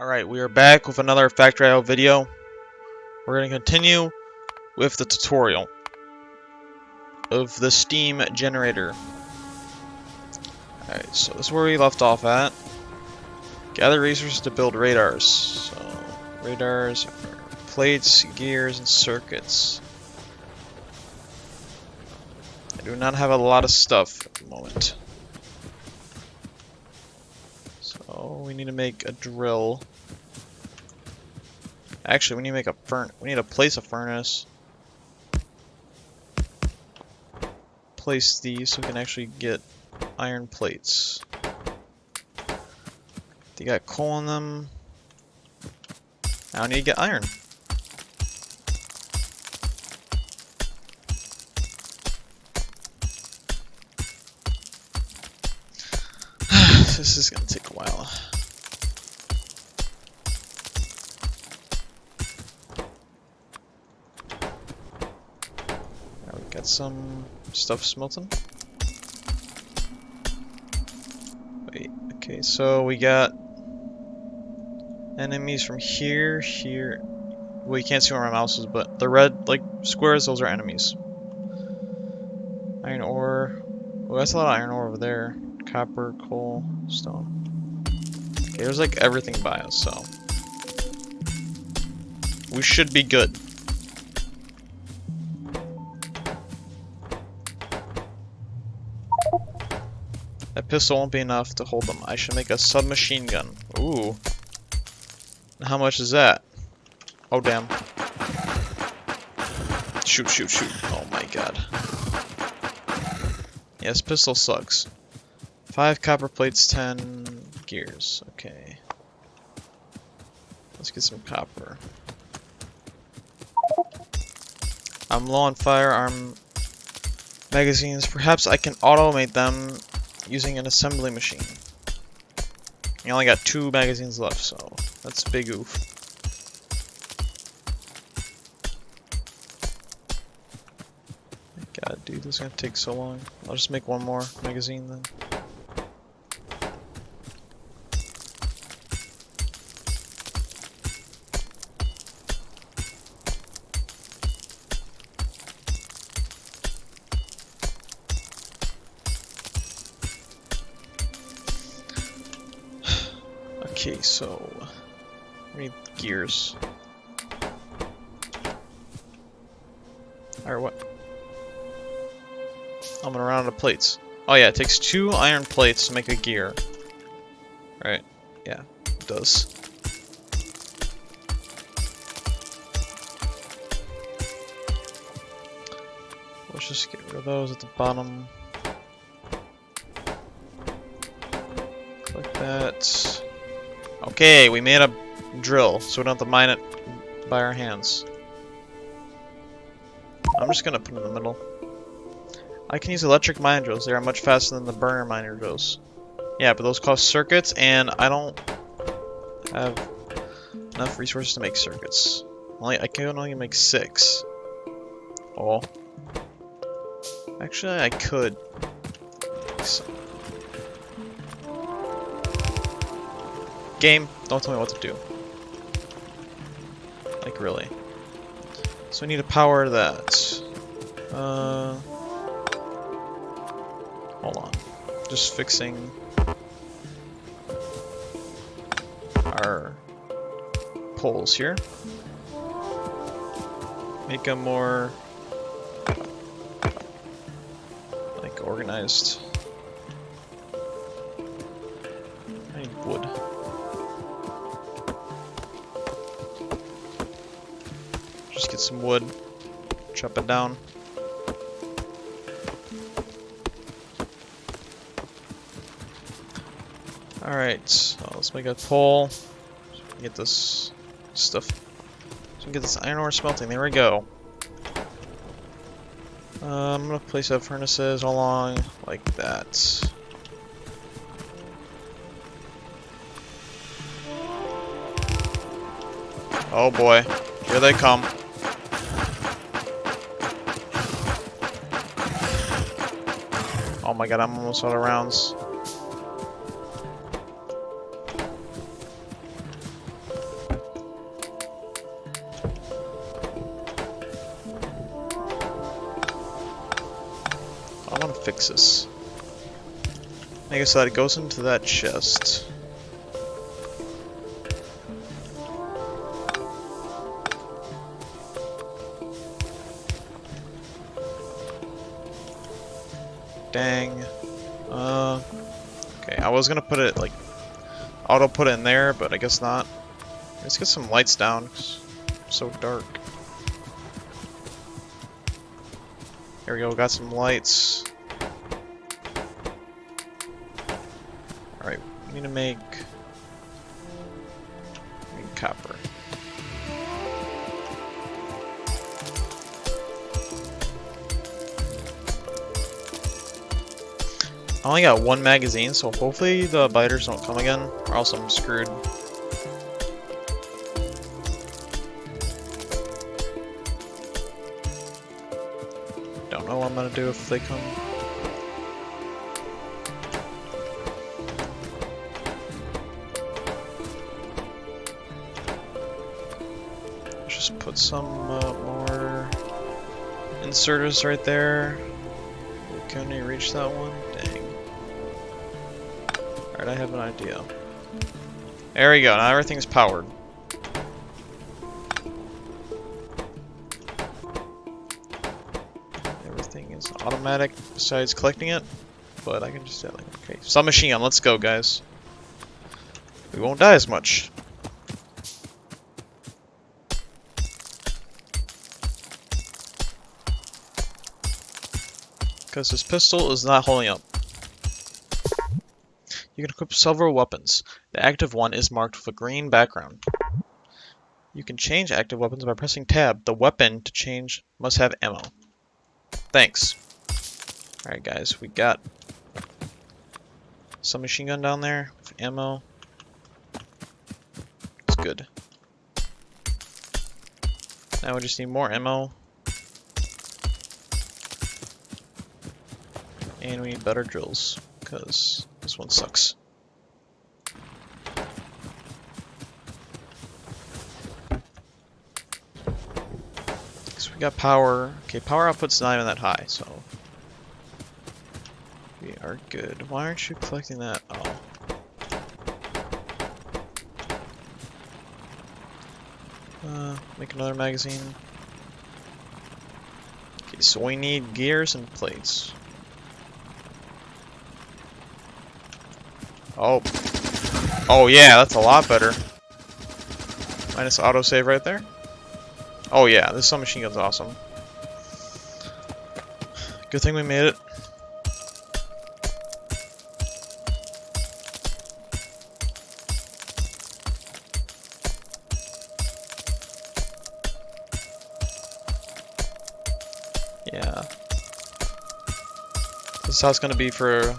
Alright, we are back with another Factorio video. We're going to continue with the tutorial of the steam generator. Alright, so this is where we left off at. Gather resources to build radars. So, radars, plates, gears, and circuits. I do not have a lot of stuff at the moment. So we need to make a drill. Actually, we need to make a furnace. We need to place a furnace. Place these so we can actually get iron plates. They got coal in them. Now I need to get iron. this is gonna take a while. Got some stuff smelting. Wait, okay, so we got enemies from here, here. Well, you can't see where my mouse is, but the red, like, squares, those are enemies. Iron ore. Well, that's a lot of iron ore over there. Copper, coal, stone. Okay, there's like everything by us, so. We should be good. That pistol won't be enough to hold them. I should make a submachine gun. Ooh. How much is that? Oh, damn. Shoot, shoot, shoot. Oh my god. Yes, pistol sucks. Five copper plates, ten gears. Okay. Let's get some copper. I'm low on firearm magazines. Perhaps I can automate them using an assembly machine. I only got two magazines left, so that's big oof. God, dude, this is gonna take so long. I'll just make one more magazine then. Okay, so we need gears. Or what? I'm gonna run out of plates. Oh yeah, it takes two iron plates to make a gear. Right, yeah, it does. Let's just get rid of those at the bottom. Click that. Okay, we made a drill, so we don't have to mine it by our hands. I'm just gonna put it in the middle. I can use electric mine drills. They are much faster than the burner miner drills. Yeah, but those cost circuits, and I don't have enough resources to make circuits. Only I can only make six. Oh. Actually, I could. Game, don't tell me what to do. Like, really. So we need to power that. Uh, hold on. Just fixing our poles here. Make them more like organized. Some wood, chop it down. Alright, so let's make a pole. Get this stuff. So get this iron ore smelting. There we go. Uh, I'm gonna place up furnaces along like that. Oh boy, here they come. my god, I'm almost out of rounds. I want to fix this. I guess that goes into that chest. Dang. Uh, okay, I was gonna put it like auto put it in there, but I guess not. Let's get some lights down. It's so dark. Here we go, got some lights. Alright, I'm need to make, make only got one magazine, so hopefully the biters don't come again, or else I'm screwed. Don't know what I'm gonna do if they come. Let's just put some uh, more inserters right there. Can we reach that one? Dang. Alright, I have an idea. There we go, now everything's powered. Everything is automatic besides collecting it, but I can just like, okay. Submachine gun, let's go guys. We won't die as much. Because this pistol is not holding up. You can equip several weapons. The active one is marked with a green background. You can change active weapons by pressing tab. The weapon to change must have ammo. Thanks. Alright guys, we got some machine gun down there with ammo. It's good. Now we just need more ammo. And we need better drills, because this one sucks. So we got power. Okay, power output's not even that high, so we are good. Why aren't you collecting that? Oh. Uh, make another magazine. Okay, so we need gears and plates. Oh. Oh yeah, that's a lot better. Minus autosave right there. Oh yeah, this submachine gun's awesome. Good thing we made it. Yeah. This is how it's gonna be for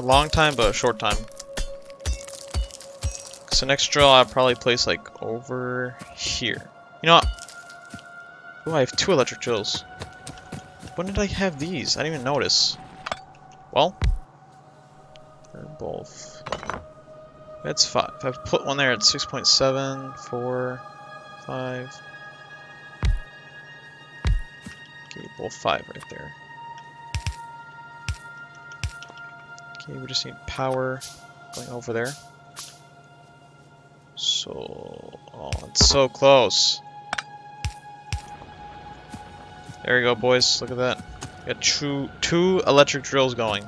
a long time, but a short time. So next drill I'll probably place like over here. You know what? Oh, I have two electric drills. When did I have these? I didn't even notice. Well, they're both. That's five. I've put one there at 6.7, 4, 5. Okay, both five right there. Okay, we just need power going over there. So, oh, it's so close. There we go, boys. Look at that. We got two, two electric drills going.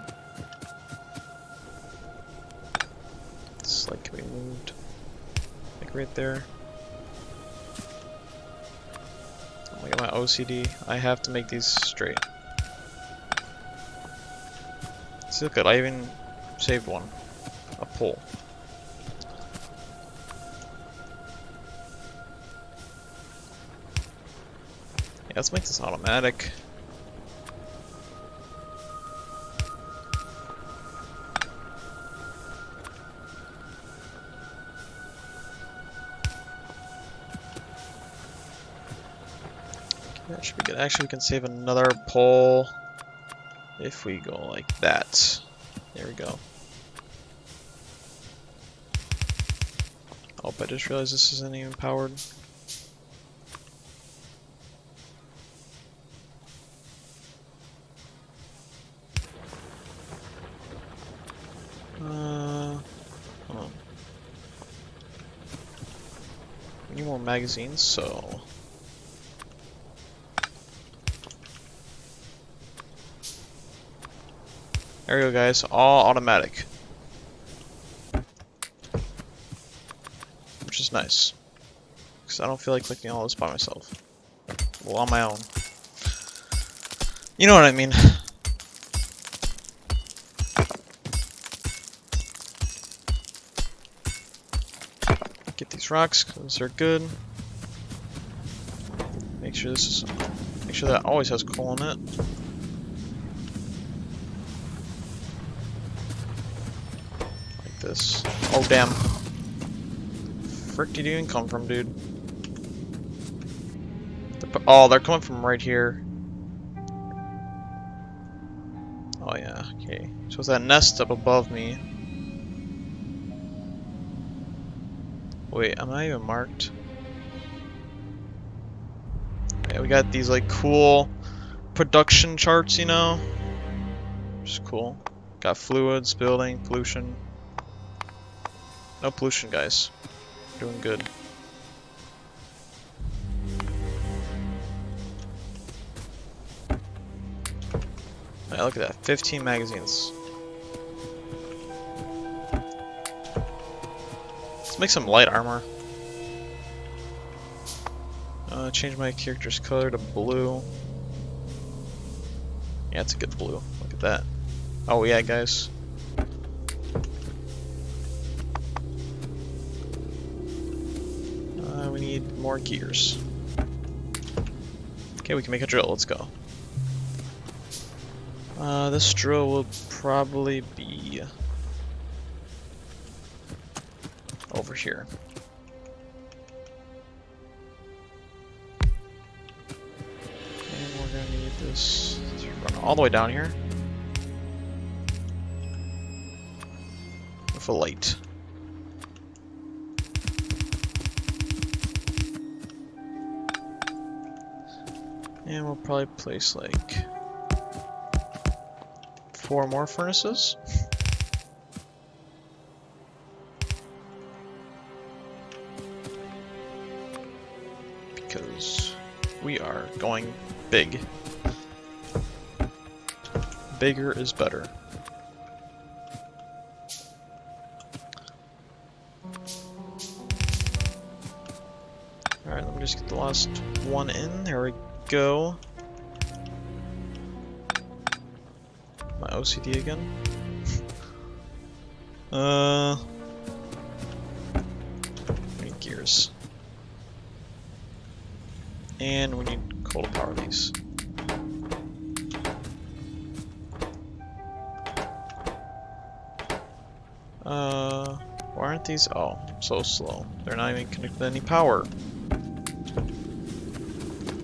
It's like can be moved. Like right there. Oh, look at my OCD. I have to make these straight. Look at I even saved one. A pole. Yeah, let's make this automatic. Should be good. Actually, we can save another pole if we go like that, there we go. Oh, I just realized this isn't even powered. Uh, hold on. We need more magazines, so There we go, guys. All automatic. Which is nice. Because I don't feel like clicking all this by myself. Well, on my own. You know what I mean. Get these rocks, because they're good. Make sure this is... Make sure that always has coal in it. This. Oh, damn. Frick did you even come from, dude? Oh, they're coming from right here. Oh yeah, okay. So it's that nest up above me. Wait, am I even marked? Yeah, we got these like cool production charts, you know? Which is cool. Got fluids, building, pollution. No pollution, guys. Doing good. Right, look at that. 15 magazines. Let's make some light armor. Uh, change my character's color to blue. Yeah, it's a good blue. Look at that. Oh yeah, guys. Need more gears. Okay, we can make a drill. Let's go. Uh, this drill will probably be over here. And we're gonna need this to run all the way down here. With a light. And we'll probably place like four more furnaces. Because we are going big. Bigger is better. Alright, let me just get the last one in. There we go. My OCD again. uh, we need gears. And we need coal to power these. Uh, why aren't these? Oh, so slow. They're not even connected to any power.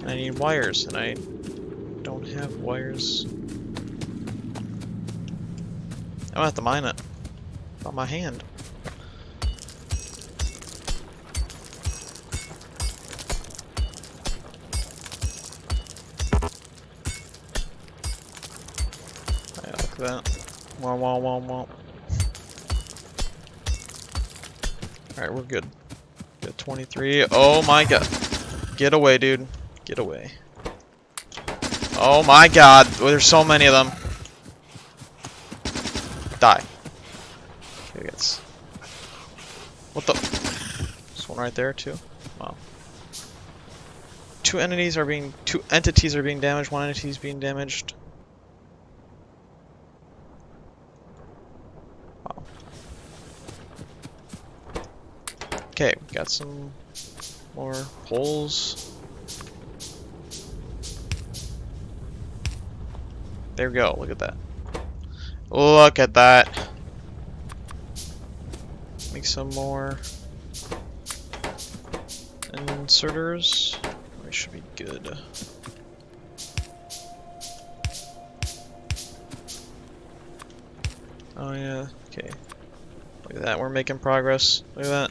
I need wires, and I don't have wires. I'm gonna have to mine it. On my hand. Yeah, that. Wow, wow, wow, wow. Alright, we're good. Got 23. Oh my god. Get away, dude. Get away. Oh my god. There's so many of them. Die. Okay, gets. What the? This one right there too. Wow. Two entities are being. Two entities are being damaged. One entity is being damaged. Wow. Okay, got some more poles. There we go. Look at that. Look at that. Make some more inserters. We should be good. Oh yeah, okay. Look at that, we're making progress. Look at that.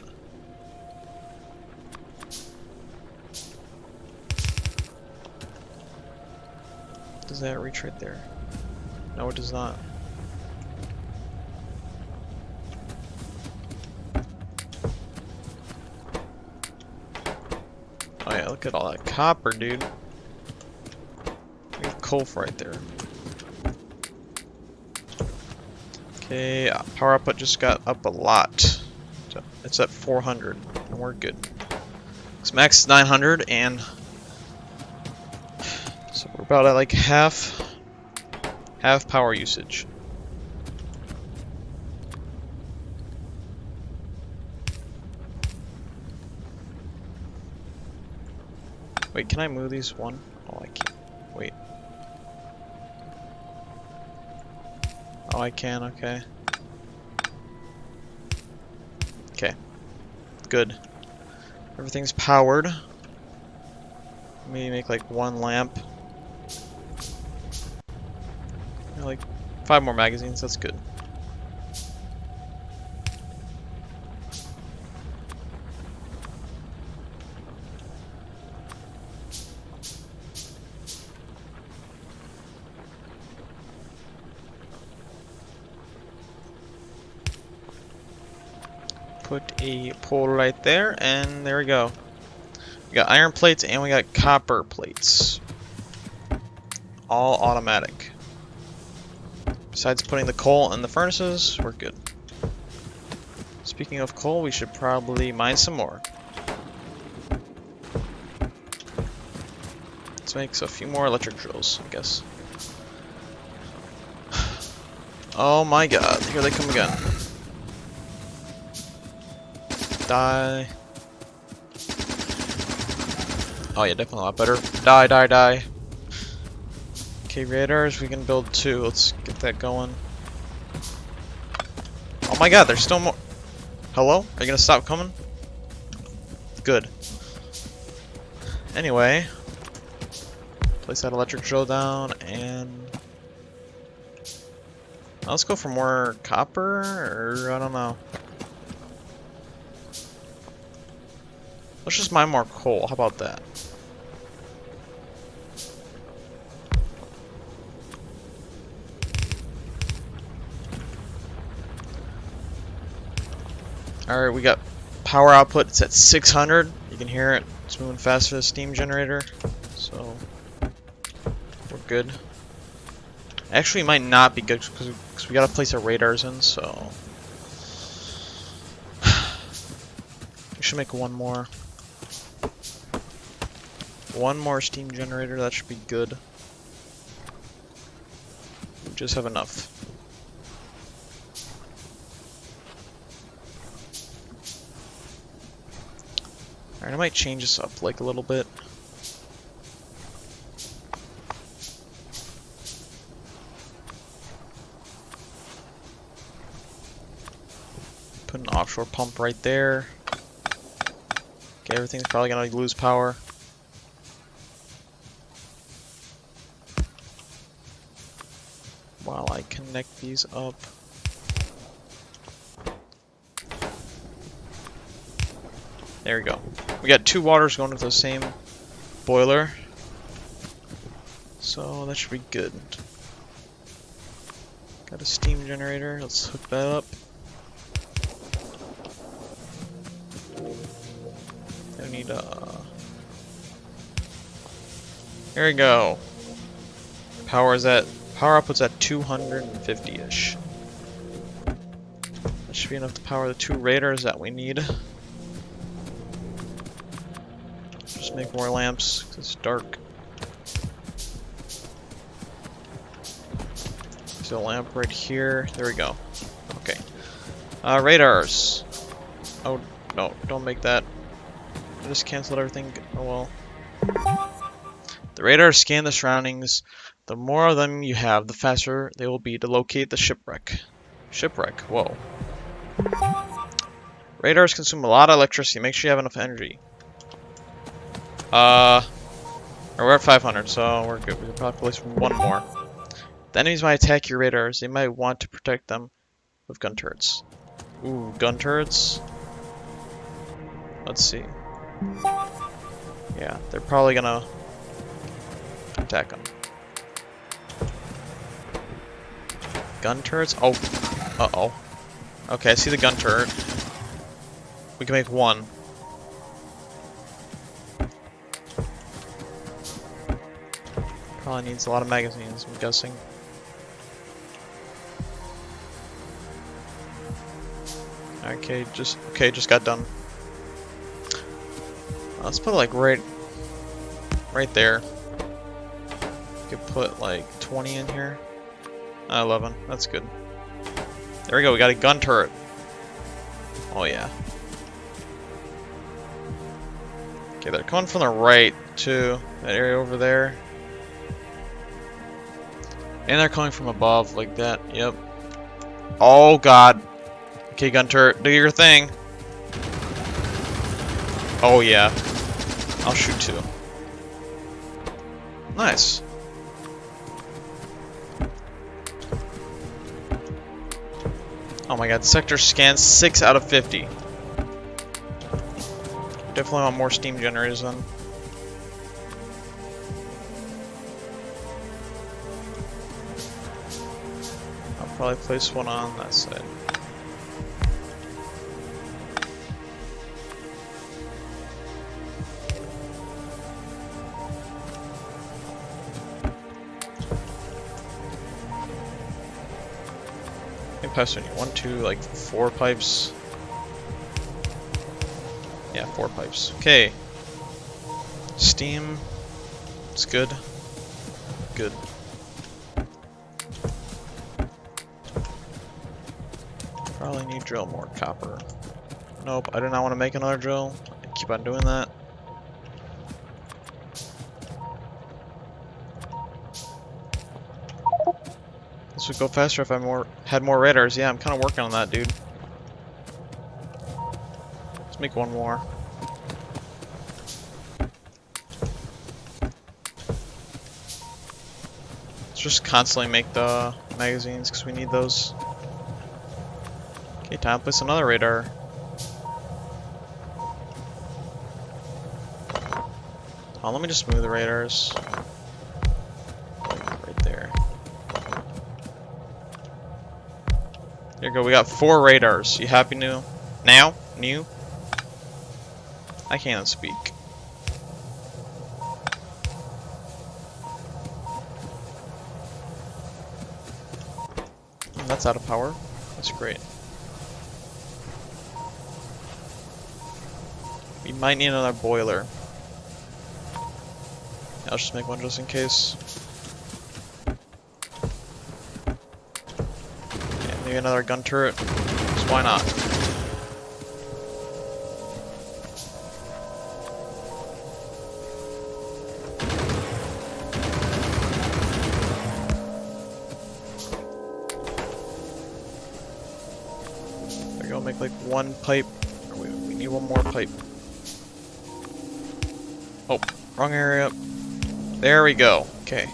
Does that reach right there? No, it does not. Oh yeah, look at all that copper, dude. We have coal right there. Okay, power output just got up a lot. It's at 400, and we're good. It's max 900, and so we're about at like half, half power usage. Wait, can I move these one? Oh, I can't. Wait. Oh, I can, okay. Okay. Good. Everything's powered. Maybe make like one lamp. Five more magazines, that's good. Put a pole right there, and there we go. We got iron plates and we got copper plates. All automatic. Besides putting the coal in the furnaces, we're good. Speaking of coal, we should probably mine some more. Let's make a few more electric drills, I guess. Oh my god, here they come again. Die. Oh yeah, definitely a lot better. Die, die, die. Okay, radars, we can build two. Let's get that going. Oh my god, there's still more. Hello? Are you gonna stop coming? Good. Anyway. Place that electric drill down and... Let's go for more copper, or I don't know. Let's just mine more coal. How about that? Alright, we got power output. It's at 600. You can hear it. It's moving faster than the steam generator. So, we're good. Actually, might not be good because we got to place our radars in, so... we should make one more. One more steam generator, that should be good. We just have enough. Alright, I might change this up like a little bit. Put an offshore pump right there. Okay, everything's probably gonna lose power. while I connect these up. There we go. We got two waters going to the same boiler. So that should be good. Got a steam generator. Let's hook that up. I need a... Here we go. Power is at Power output's at 250-ish. That should be enough to power the two radars that we need. Make more lamps, it's dark. There's a lamp right here. There we go. Okay. Uh, radars. Oh, no, don't make that. I just canceled everything. Oh well. The radars scan the surroundings the more of them you have, the faster they will be to locate the shipwreck. Shipwreck, whoa. Radars consume a lot of electricity. Make sure you have enough energy. Uh, we're at 500, so we're good. We can probably place one more. The enemies might attack your radars. They might want to protect them with gun turrets. Ooh, gun turrets. Let's see. Yeah, they're probably gonna attack them. Gun turrets? Oh. Uh-oh. Okay, I see the gun turret. We can make one. Probably needs a lot of magazines, I'm guessing. Okay, just okay, just got done. Let's put like right right there. You could put like 20 in here. Uh, 11. That's good. There we go. We got a gun turret. Oh yeah. Okay, they're coming from the right to that area over there. And they're coming from above like that. Yep. Oh god. Okay, gun turret, do your thing. Oh yeah. I'll shoot two. Nice. Oh my god, sector scan 6 out of 50. Definitely want more steam generators then. Probably place one on that side. pipes do One, two, like four pipes. Yeah, four pipes. Okay. Steam. It's good. Good. Probably need drill more copper. Nope, I do not want to make another drill. I keep on doing that. This would go faster if I more had more radars. Yeah, I'm kind of working on that, dude. Let's make one more. Let's just constantly make the magazines because we need those. Okay, time to place another radar. Oh, let me just move the radars. Right there. Here we go, we got four radars. You happy new? Now? New? I can't speak. That's out of power. That's great. Might need another boiler. I'll just make one just in case. Maybe another gun turret. Just why not? There go, make like one pipe. We need one more pipe. Oh, wrong area. There we go. Okay.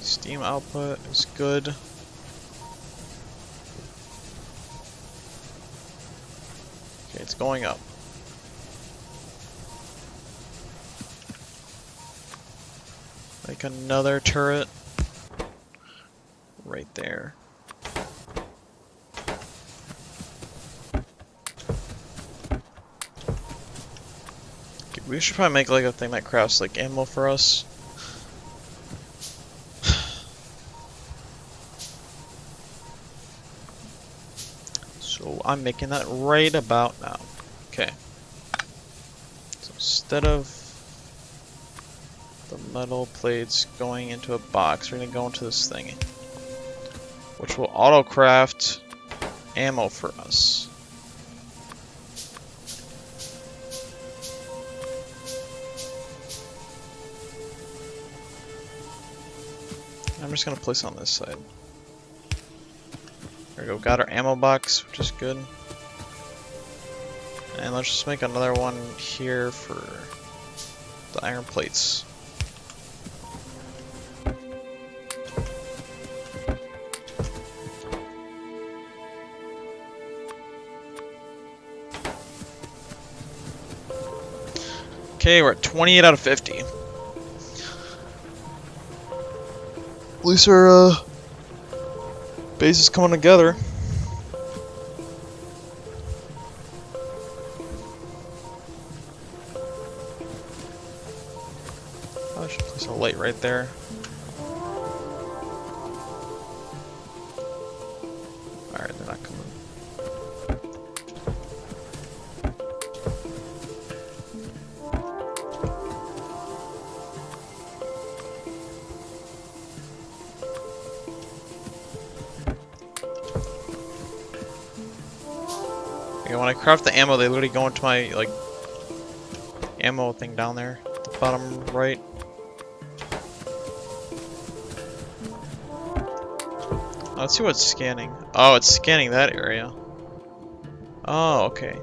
Steam output is good. Okay, it's going up. Like another turret right there. We should probably make like a thing that crafts like ammo for us. So I'm making that right about now. Okay. So instead of the metal plates going into a box, we're to go into this thing. Which will auto-craft ammo for us. I'm just to place on this side. There we go, got our ammo box, which is good. And let's just make another one here for the iron plates. Okay, we're at 28 out of 50. at least our uh, base is coming together. I should place a light right there. Craft the ammo, they literally go into my, like, ammo thing down there. The bottom right. Let's see what's scanning. Oh, it's scanning that area. Oh, okay.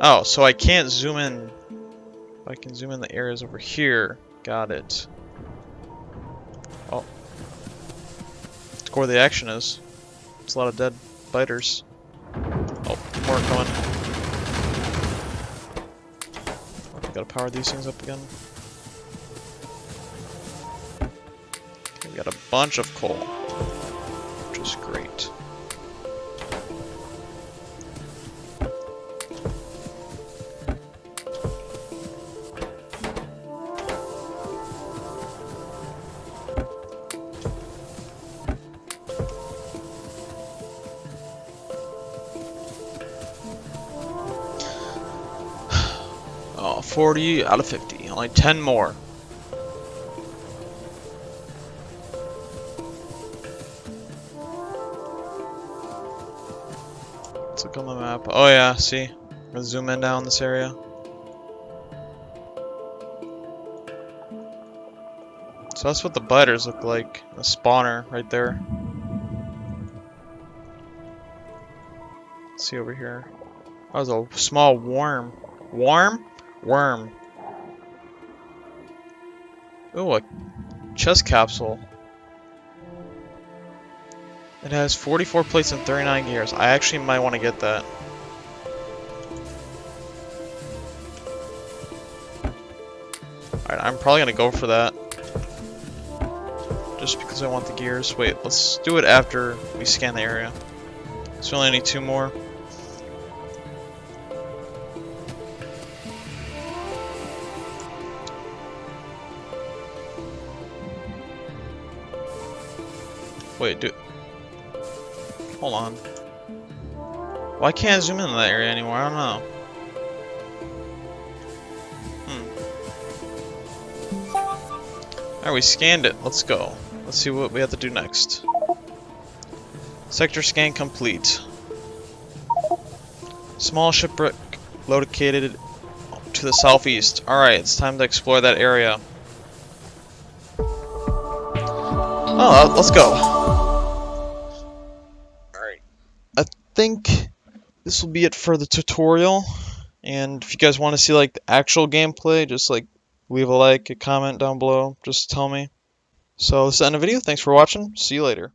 Oh, so I can't zoom in. I can zoom in the areas over here. Got it. Oh. That's where the action is. It's a lot of dead biters. More coming. Gotta power these things up again. Okay, we got a bunch of coal, 40 out of 50. Only 10 more. Let's look on the map. Oh yeah, see? Zoom in down this area. So that's what the biters look like. The spawner right there. Let's see over here. That was a small worm. Worm? Worm. Ooh, a chest capsule. It has 44 plates and 39 gears. I actually might want to get that. Alright, I'm probably gonna go for that. Just because I want the gears. Wait, let's do it after we scan the area. So we only need two more. Wait, do. Hold on. Why can't I zoom in that area anymore? I don't know. Hmm. Alright, we scanned it. Let's go. Let's see what we have to do next. Sector scan complete. Small shipwreck located to the southeast. Alright, it's time to explore that area. Oh, let's go. Think this will be it for the tutorial. And if you guys want to see like the actual gameplay, just like leave a like, a comment down below, just tell me. So this is the end of the video. Thanks for watching. See you later.